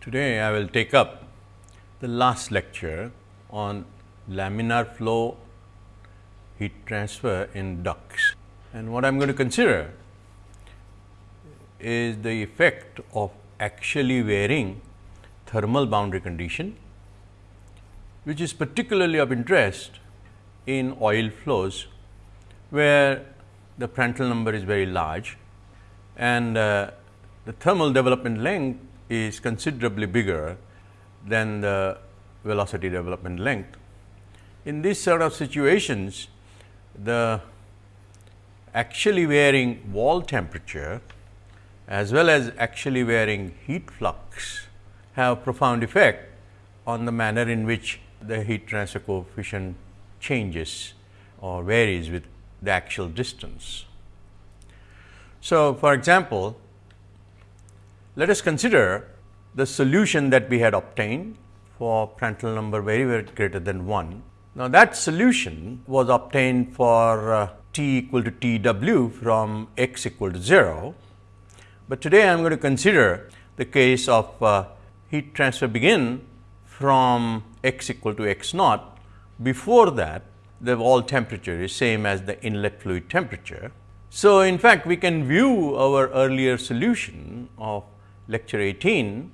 Today, I will take up the last lecture on laminar flow heat transfer in ducts. And what I am going to consider is the effect of axially varying thermal boundary condition, which is particularly of interest in oil flows, where the Prandtl number is very large and uh, the thermal development length is considerably bigger than the velocity development length. In this sort of situations, the axially varying wall temperature as well as axially varying heat flux have profound effect on the manner in which the heat transfer coefficient changes or varies with the axial distance. So, for example, let us consider the solution that we had obtained for Prandtl number very very greater than 1. Now, that solution was obtained for uh, t equal to t w from x equal to 0, but today I am going to consider the case of uh, heat transfer begin from x equal to x naught. Before that the wall temperature is same as the inlet fluid temperature. So, in fact, we can view our earlier solution of lecture 18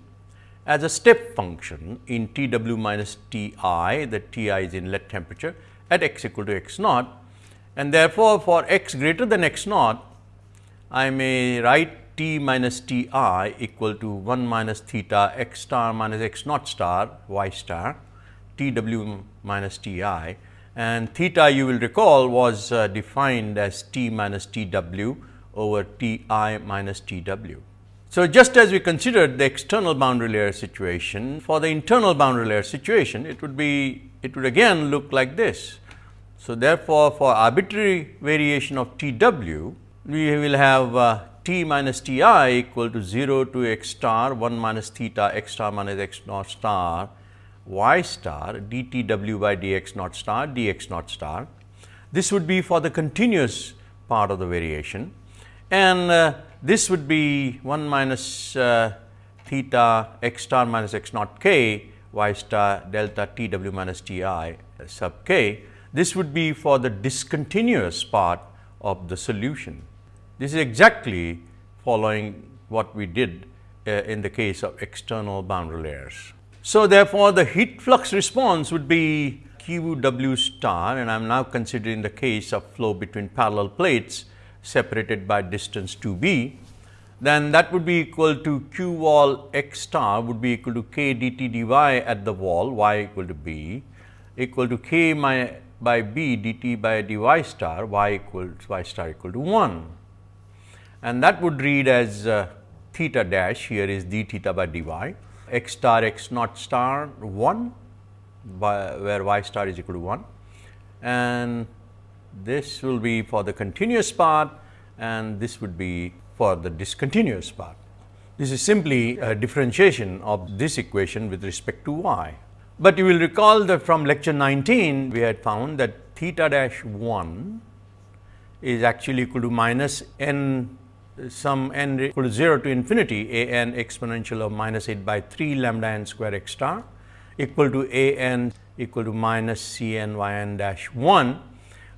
as a step function in T w minus T i, the T i is inlet temperature at x equal to x naught and therefore, for x greater than x naught, I may write T minus T i equal to 1 minus theta x star minus x naught star y star T w minus T i and theta you will recall was uh, defined as t minus t w over t i minus t w. So, just as we considered the external boundary layer situation, for the internal boundary layer situation, it would be it would again look like this. So, therefore, for arbitrary variation of t w, we will have uh, t minus t i equal to 0 to x star 1 minus theta x star minus x naught star y star d t w by d x naught star d x naught star. This would be for the continuous part of the variation and uh, this would be 1 minus uh, theta x star minus x naught k y star delta t w minus t i sub k. This would be for the discontinuous part of the solution. This is exactly following what we did uh, in the case of external boundary layers. So, therefore, the heat flux response would be q w star and I am now considering the case of flow between parallel plates separated by distance 2 b, then that would be equal to q wall x star would be equal to k dt dy at the wall y equal to b equal to k my by b dt by dy star y equals y star equal to 1. And that would read as uh, theta dash here is d theta by dy x star x naught star 1 by where y star is equal to 1 and this will be for the continuous part and this would be for the discontinuous part. This is simply a differentiation of this equation with respect to y. But you will recall that from lecture 19 we had found that theta dash 1 is actually equal to minus n some n equal to 0 to infinity a n exponential of minus 8 by 3 lambda n square x star equal to a n equal to minus c n y n dash 1,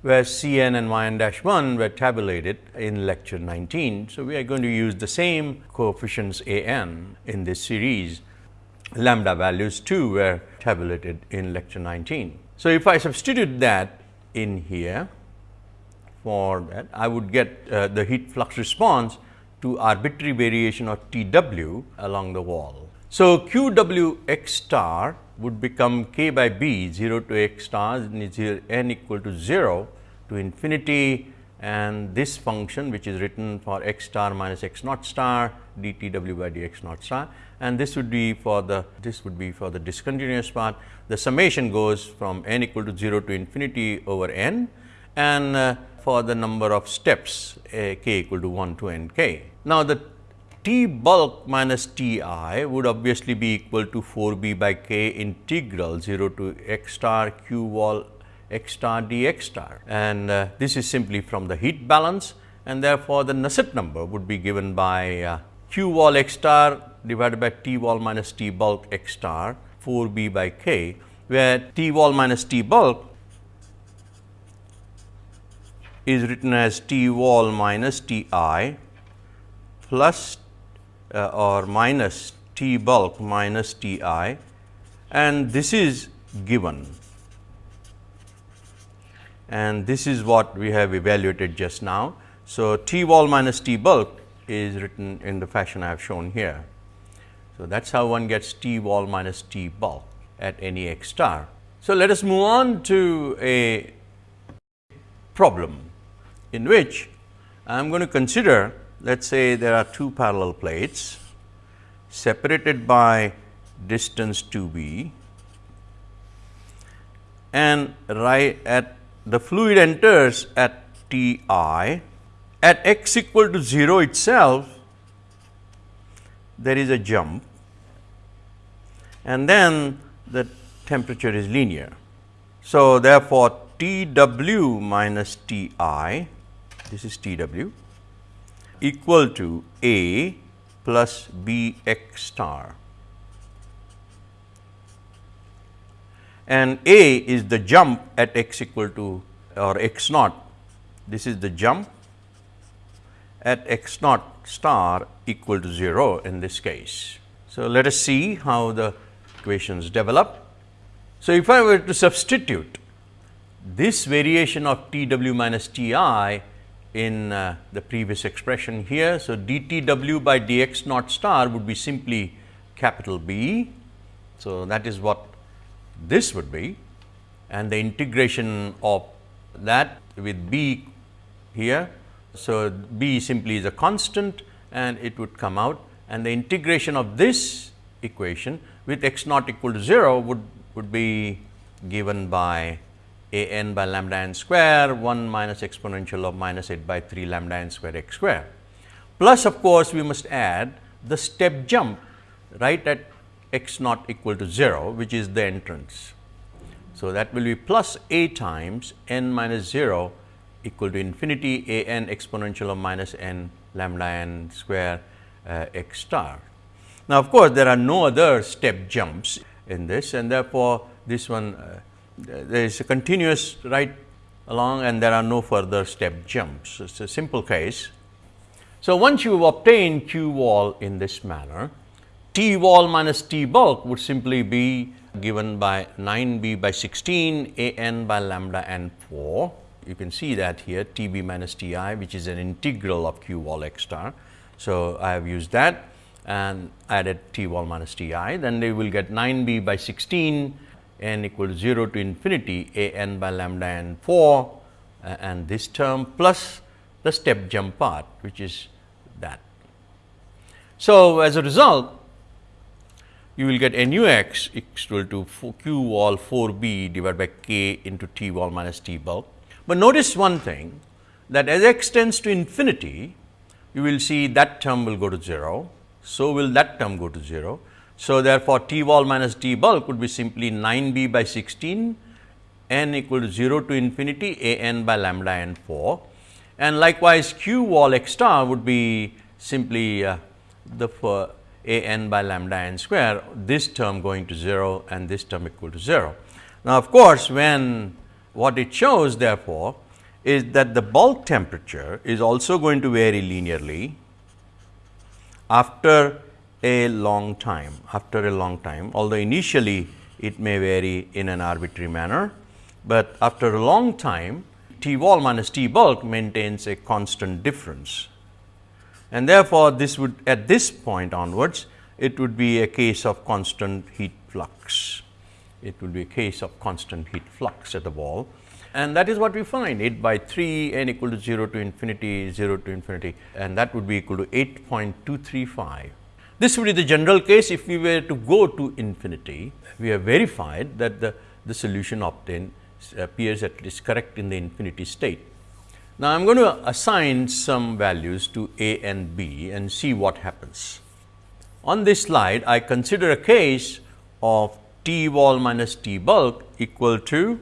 where c n and y n dash 1 were tabulated in lecture 19. So, we are going to use the same coefficients a n in this series lambda values too were tabulated in lecture 19. So, if I substitute that in here for that I would get uh, the heat flux response to arbitrary variation of T w along the wall. So, Q w x star would become k by b 0 to x star n equal to 0 to infinity and this function which is written for x star minus x naught star d t w by d x naught star and this would be for the this would be for the discontinuous part. The summation goes from n equal to 0 to infinity over n and uh, for the number of steps k equal to 1 to n k. Now, the T bulk minus T i would obviously be equal to 4 b by k integral 0 to x star q wall x star d x star. And uh, this is simply from the heat balance and therefore, the Nusselt number would be given by uh, q wall x star divided by T wall minus T bulk x star 4 b by k, where T wall minus T bulk is written as T wall minus T i plus uh, or minus T bulk minus T i and this is given and this is what we have evaluated just now. So, T wall minus T bulk is written in the fashion I have shown here. So, that is how one gets T wall minus T bulk at any x star. So, let us move on to a problem in which I am going to consider let us say there are two parallel plates separated by distance 2 b and right at the fluid enters at T i at x equal to 0 itself there is a jump and then the temperature is linear. So, therefore, T w minus T i this is T w equal to A plus B x star. And A is the jump at x equal to or x naught. This is the jump at x naught star equal to 0 in this case. So, let us see how the equations develop. So, if I were to substitute this variation of T w minus T i in uh, the previous expression here. So, dt w by dx naught star would be simply capital B. So, that is what this would be and the integration of that with B here. So, B simply is a constant and it would come out and the integration of this equation with x naught equal to 0 would, would be given by a n by lambda n square 1 minus exponential of minus 8 by 3 lambda n square x square. Plus of course, we must add the step jump right at x naught equal to 0, which is the entrance. So, that will be plus a times n minus 0 equal to infinity a n exponential of minus n lambda n square uh, x star. Now, of course, there are no other step jumps in this and therefore, this one uh, there is a continuous right along and there are no further step jumps. It is a simple case. So, once you obtain q wall in this manner, T wall minus T bulk would simply be given by 9 b by 16 a n by lambda n 4. You can see that here T b minus T i which is an integral of q wall x star. So, I have used that and added T wall minus T i then they will get 9 b by 16 n equals 0 to infinity a n by lambda n 4 uh, and this term plus the step jump part which is that. So, as a result you will get nu x equal to q wall 4 b divided by k into t wall minus t bulk. But notice one thing that as x tends to infinity you will see that term will go to 0. So, will that term go to 0 so, therefore, T wall minus T bulk would be simply 9 b by 16 n equal to 0 to infinity a n by lambda n 4 and likewise q wall x star would be simply uh, the for a n by lambda n square this term going to 0 and this term equal to 0. Now, of course, when what it shows therefore, is that the bulk temperature is also going to vary linearly after a long time after a long time although initially it may vary in an arbitrary manner, but after a long time T wall minus T bulk maintains a constant difference. And therefore, this would at this point onwards it would be a case of constant heat flux. It would be a case of constant heat flux at the wall and that is what we find 8 by 3 n equal to 0 to infinity 0 to infinity and that would be equal to 8.235 this would be the general case if we were to go to infinity, we have verified that the, the solution obtained uh, appears at least correct in the infinity state. Now, I am going to assign some values to a and b and see what happens. On this slide, I consider a case of T wall minus T bulk equal to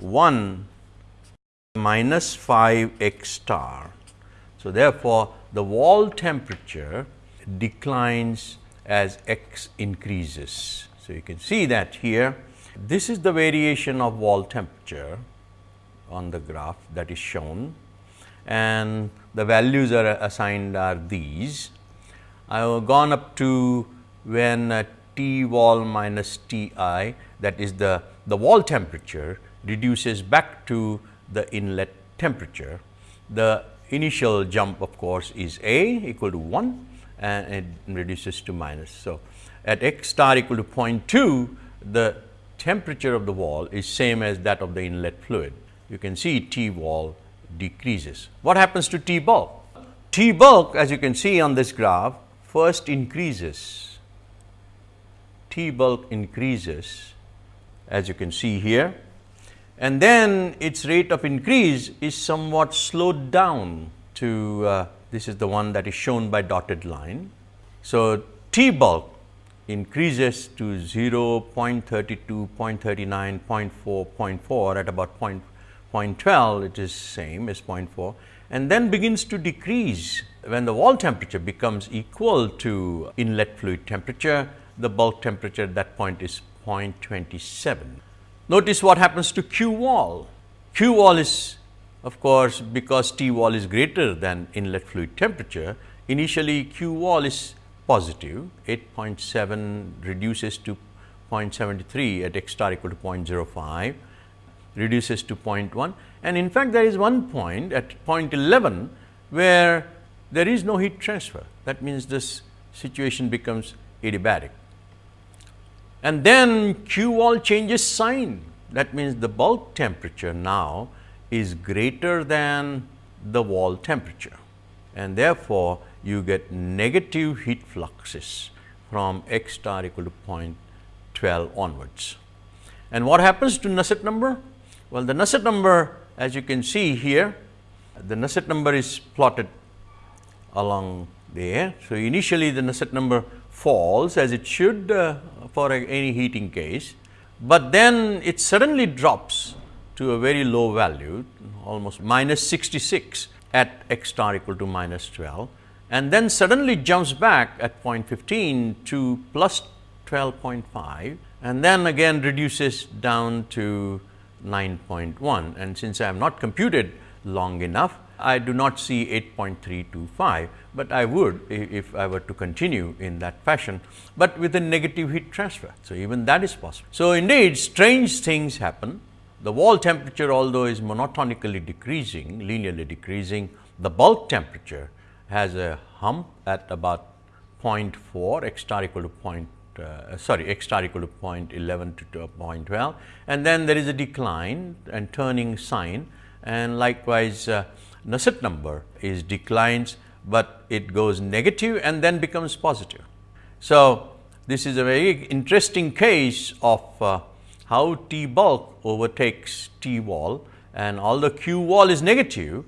1 minus 5 x star. So, therefore, the wall temperature declines as x increases. So, you can see that here this is the variation of wall temperature on the graph that is shown and the values are assigned are these. I have gone up to when uh, T wall minus T i that is the, the wall temperature reduces back to the inlet temperature. The initial jump of course is A equal to 1 and it reduces to minus. So, at x star equal to 0.2 the temperature of the wall is same as that of the inlet fluid. You can see T wall decreases. What happens to T bulk? T bulk as you can see on this graph first increases, T bulk increases as you can see here and then its rate of increase is somewhat slowed down to uh, this is the one that is shown by dotted line. So, T bulk increases to 0, 0.32, 0.39, 0.4, 0.4 at about 0.12 it is same as 0.4 and then begins to decrease when the wall temperature becomes equal to inlet fluid temperature the bulk temperature at that point is 0.27. Notice what happens to Q wall. Q wall is of course, because T wall is greater than inlet fluid temperature, initially Q wall is positive 8.7 reduces to 0.73 at x star equal to 0.05 reduces to 0.1 and in fact, there is one point at 0.11 where there is no heat transfer. That means this situation becomes adiabatic. And then Q wall changes sign. That means the bulk temperature now is greater than the wall temperature and therefore, you get negative heat fluxes from x star equal to 0.12 onwards. And what happens to Nusselt number? Well, the Nusselt number as you can see here, the Nusselt number is plotted along there. So, initially the Nusselt number falls as it should uh, for a, any heating case, but then it suddenly drops to a very low value almost minus 66 at x star equal to minus 12 and then suddenly jumps back at 0.15 to plus 12.5 and then again reduces down to 9.1 and since I have not computed long enough I do not see 8.325, but I would if I were to continue in that fashion, but with a negative heat transfer. So, even that is possible. So, indeed strange things happen. The wall temperature although is monotonically decreasing, linearly decreasing, the bulk temperature has a hump at about 0.4 x star equal to point uh, sorry x star equal to 0.11 to 0.12 and then there is a decline and turning sign and likewise uh, Nusselt number is declines, but it goes negative and then becomes positive. So, this is a very interesting case of uh, how T bulk overtakes T wall and although Q wall is negative,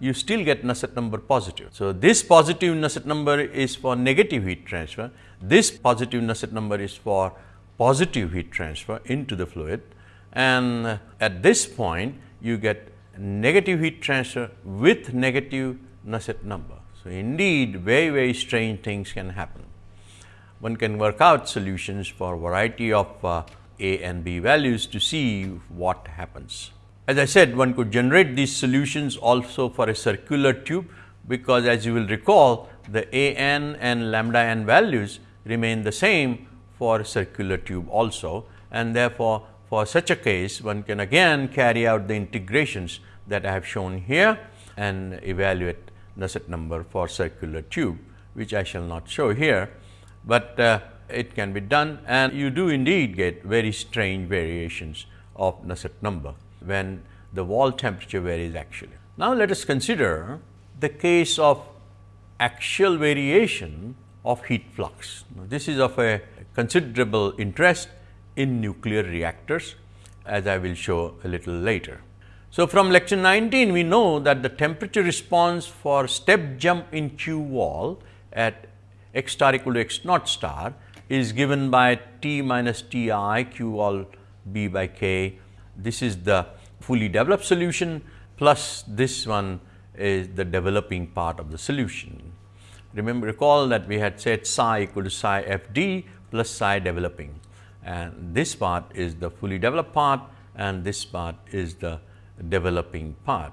you still get Nusselt number positive. So, this positive Nusselt number is for negative heat transfer, this positive Nusselt number is for positive heat transfer into the fluid and at this point you get negative heat transfer with negative Nusselt number. So, indeed very very strange things can happen. One can work out solutions for variety of uh, A and B values to see what happens. As I said one could generate these solutions also for a circular tube, because as you will recall the A n and lambda n values remain the same for a circular tube also and therefore, for such a case one can again carry out the integrations that I have shown here and evaluate the Nusselt number for circular tube, which I shall not show here, but uh, it can be done and you do indeed get very strange variations of Nusselt number when the wall temperature varies axially. Now, let us consider the case of axial variation of heat flux. Now, this is of a considerable interest in nuclear reactors as I will show a little later. So, from lecture 19 we know that the temperature response for step jump in Q wall at x star equal to x naught star is given by T minus T i Q wall B by K. This is the fully developed solution plus this one is the developing part of the solution. Remember recall that we had said psi equal to psi f d plus psi developing and this part is the fully developed part and this part is the developing part.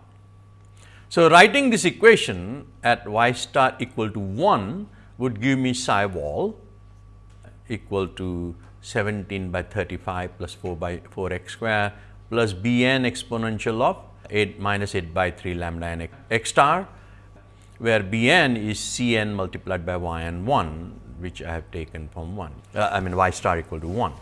So, writing this equation at y star equal to 1 would give me psi wall equal to 17 by 35 plus 4 by 4 x square plus b n exponential of 8 minus 8 by 3 lambda n x star, where b n is c n multiplied by y n 1 which I have taken from 1, uh, I mean y star equal to 1.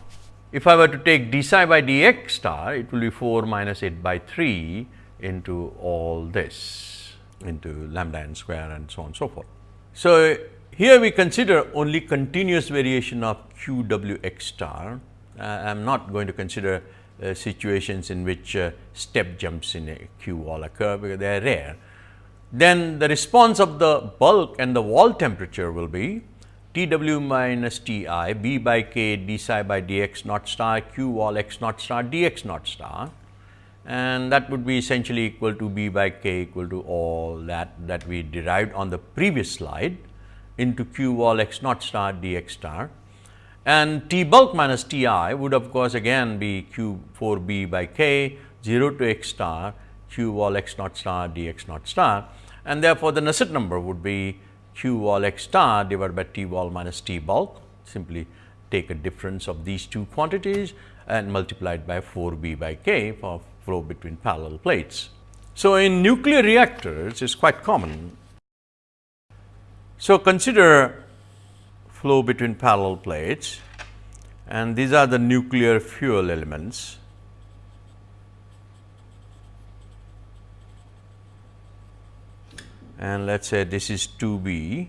If I were to take d psi by dx star, it will be 4 minus 8 by 3 into all this into lambda n square and so on and so forth. So, here we consider only continuous variation of q w x star. Uh, I am not going to consider uh, situations in which uh, step jumps in a q wall occur because they are rare. Then the response of the bulk and the wall temperature will be T w minus T i b by k d psi by d x naught star q wall x naught star d x naught star and that would be essentially equal to b by k equal to all that that we derived on the previous slide into q wall x naught star d x star and T bulk minus T i would of course again be q 4 b by k 0 to x star q wall x naught star d x naught star and therefore, the Nusselt number would be q wall x star divided by T wall minus T bulk simply take a difference of these two quantities and multiplied by 4 b by k for flow between parallel plates. So, in nuclear reactors it is quite common. So, consider flow between parallel plates and these are the nuclear fuel elements. And let us say this is 2B.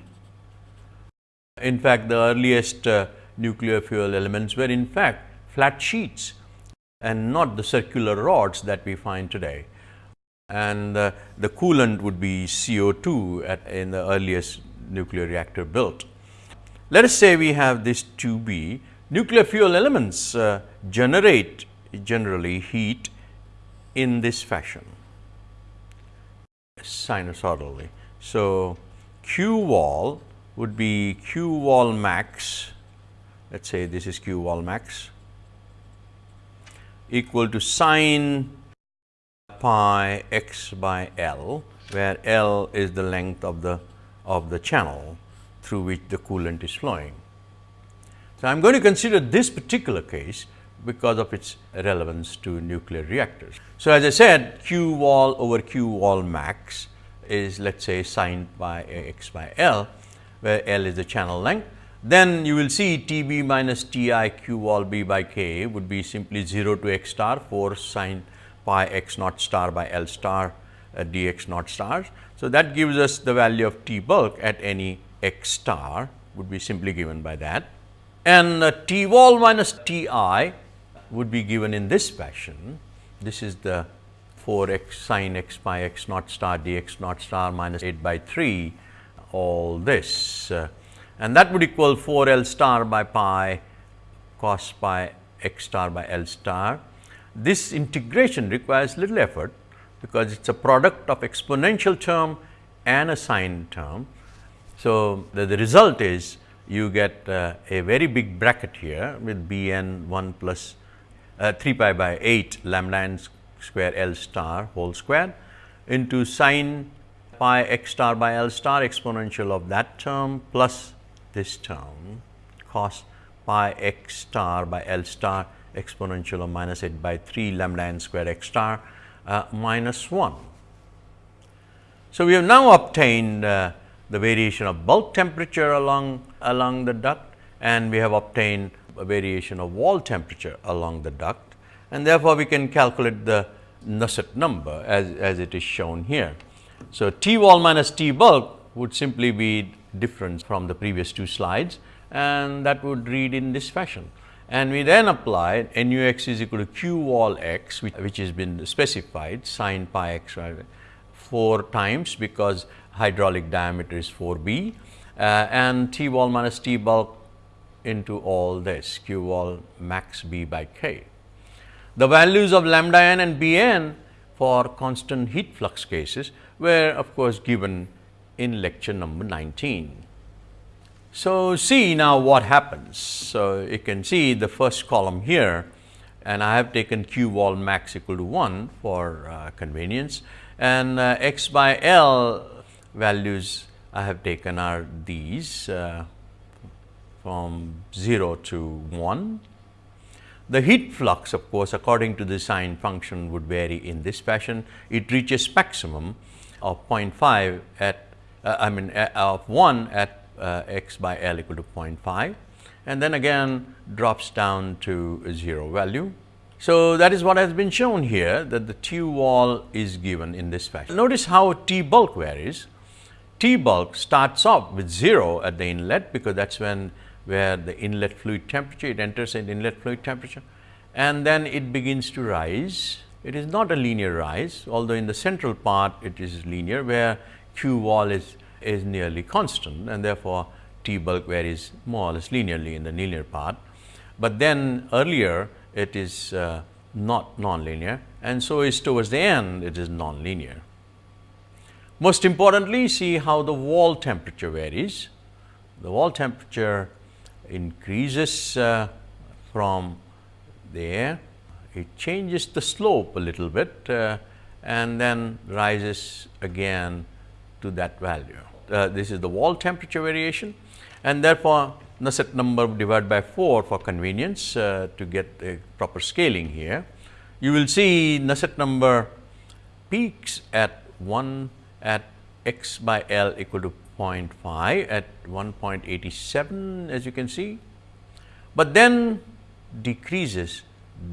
In fact, the earliest uh, nuclear fuel elements were in fact flat sheets and not the circular rods that we find today. And uh, the coolant would be CO2 at, in the earliest nuclear reactor built. Let us say we have this 2B, nuclear fuel elements uh, generate generally heat in this fashion sinusoidally. So, Q wall would be Q wall max, let us say this is Q wall max equal to sine pi x by L, where L is the length of the of the channel through which the coolant is flowing. So, I am going to consider this particular case because of its relevance to nuclear reactors. So, as I said Q wall over Q wall max is let us say sine by x by L, where L is the channel length then you will see T b minus T i q wall b by k would be simply 0 to x star 4 sine pi x naught star by L star uh, d x naught stars. So, that gives us the value of T bulk at any x star would be simply given by that and uh, T wall minus T i would be given in this fashion. This is the 4 x sine x pi x naught star d x naught star minus 8 by 3 all this. Uh, and that would equal 4 L star by pi cos pi x star by L star. This integration requires little effort because it is a product of exponential term and a sine term. So, the, the result is you get uh, a very big bracket here with b n 1 plus uh, 3 pi by 8 lambda n square L star whole square into sine pi x star by L star exponential of that term plus this term cos pi x star by L star exponential of minus 8 by 3 lambda n square x star uh, minus 1. So, we have now obtained uh, the variation of bulk temperature along, along the duct and we have obtained a variation of wall temperature along the duct and therefore, we can calculate the Nusselt number as, as it is shown here. So, T wall minus T bulk would simply be difference from the previous two slides and that would read in this fashion. And we then applied nu x is equal to q wall x which, which has been specified sine pi x right, 4 times because hydraulic diameter is 4 b uh, and T wall minus T bulk into all this q wall max b by k. The values of lambda n and b n for constant heat flux cases were of course given in lecture number 19. So, see now what happens. So, you can see the first column here and I have taken q wall max equal to 1 for uh, convenience and uh, x by L values I have taken are these uh, from 0 to 1. The heat flux of course, according to the sine function would vary in this fashion. It reaches maximum of 0.5 at uh, I mean uh, of 1 at uh, x by L equal to 0.5 and then again drops down to a 0 value. So, that is what has been shown here that the T wall is given in this fashion. Notice how T bulk varies. T bulk starts off with 0 at the inlet because that is when where the inlet fluid temperature it enters at inlet fluid temperature and then it begins to rise. It is not a linear rise although in the central part it is linear where Q wall is, is nearly constant and therefore, T bulk varies more or less linearly in the linear part. But then earlier it is uh, not nonlinear and so is towards the end it is nonlinear. Most importantly, see how the wall temperature varies. The wall temperature increases uh, from there, it changes the slope a little bit uh, and then rises again to that value. Uh, this is the wall temperature variation and therefore, Nusselt number divided by 4 for convenience uh, to get a proper scaling here. You will see Nusselt number peaks at 1 at x by L equal to 0.5 at 1.87 as you can see, but then decreases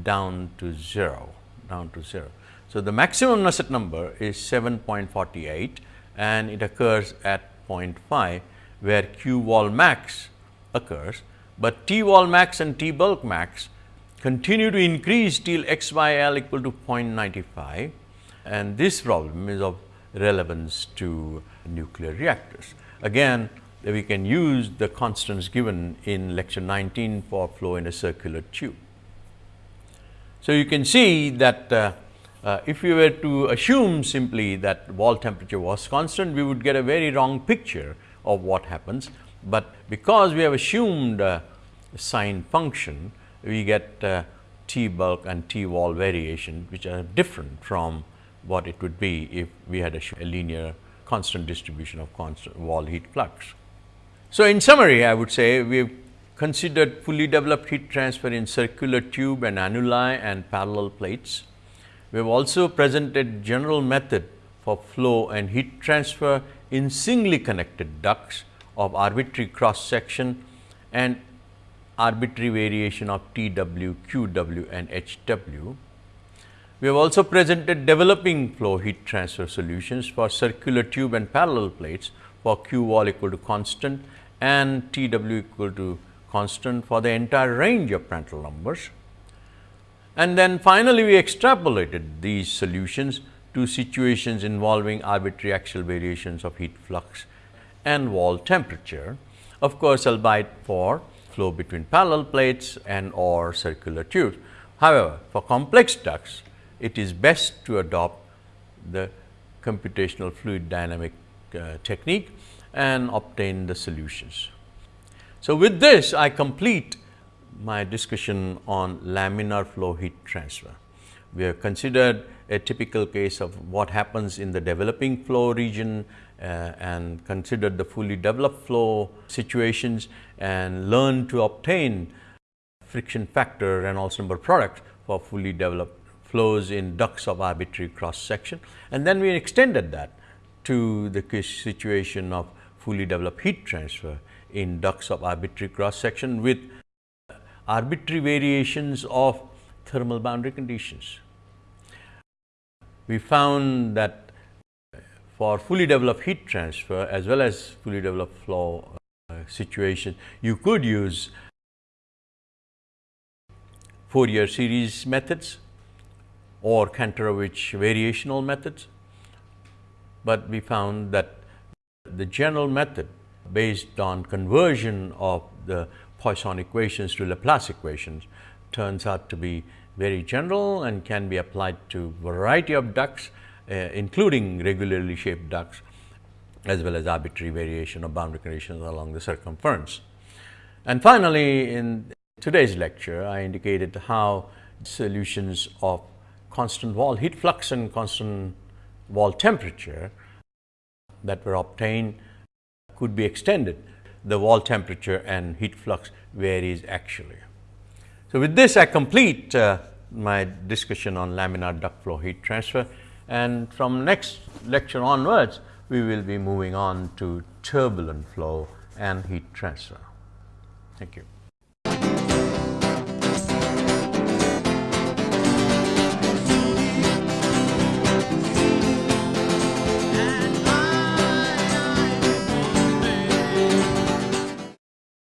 down to 0 down to 0. So, the maximum Nusselt number is 7.48 and it occurs at 0.5 where Q wall max occurs, but T wall max and T bulk max continue to increase till x by L equal to 0.95 and this problem is of relevance to nuclear reactors. Again we can use the constants given in lecture 19 for flow in a circular tube. So, you can see that uh, uh, if we were to assume simply that wall temperature was constant, we would get a very wrong picture of what happens, but because we have assumed a sine function, we get uh, T bulk and T wall variation, which are different from what it would be if we had a, a linear constant distribution of constant wall heat flux. So, in summary I would say we have considered fully developed heat transfer in circular tube and annuli and parallel plates. We have also presented general method for flow and heat transfer in singly connected ducts of arbitrary cross section and arbitrary variation of T w, Q w and H w. We have also presented developing flow heat transfer solutions for circular tube and parallel plates for Q wall equal to constant and T w equal to constant for the entire range of Prandtl numbers. And then finally, we extrapolated these solutions to situations involving arbitrary axial variations of heat flux and wall temperature, of course, albeit for flow between parallel plates and or circular tubes. However, for complex ducts, it is best to adopt the computational fluid dynamic uh, technique and obtain the solutions. So, with this I complete my discussion on laminar flow heat transfer. We have considered a typical case of what happens in the developing flow region uh, and considered the fully developed flow situations and learned to obtain friction factor Reynolds number product for fully developed flows in ducts of arbitrary cross section. And then we extended that to the situation of fully developed heat transfer in ducts of arbitrary cross section with arbitrary variations of thermal boundary conditions. We found that for fully developed heat transfer as well as fully developed flow uh, situation, you could use Fourier series methods or Kantorovich variational methods, but we found that the general method based on conversion of the Poisson equations to Laplace equations turns out to be very general and can be applied to variety of ducts uh, including regularly shaped ducts as well as arbitrary variation of boundary conditions along the circumference. And finally, in today's lecture, I indicated how solutions of constant wall heat flux and constant wall temperature that were obtained could be extended. The wall temperature and heat flux varies axially. So, with this I complete uh, my discussion on laminar duct flow heat transfer and from next lecture onwards we will be moving on to turbulent flow and heat transfer. Thank you.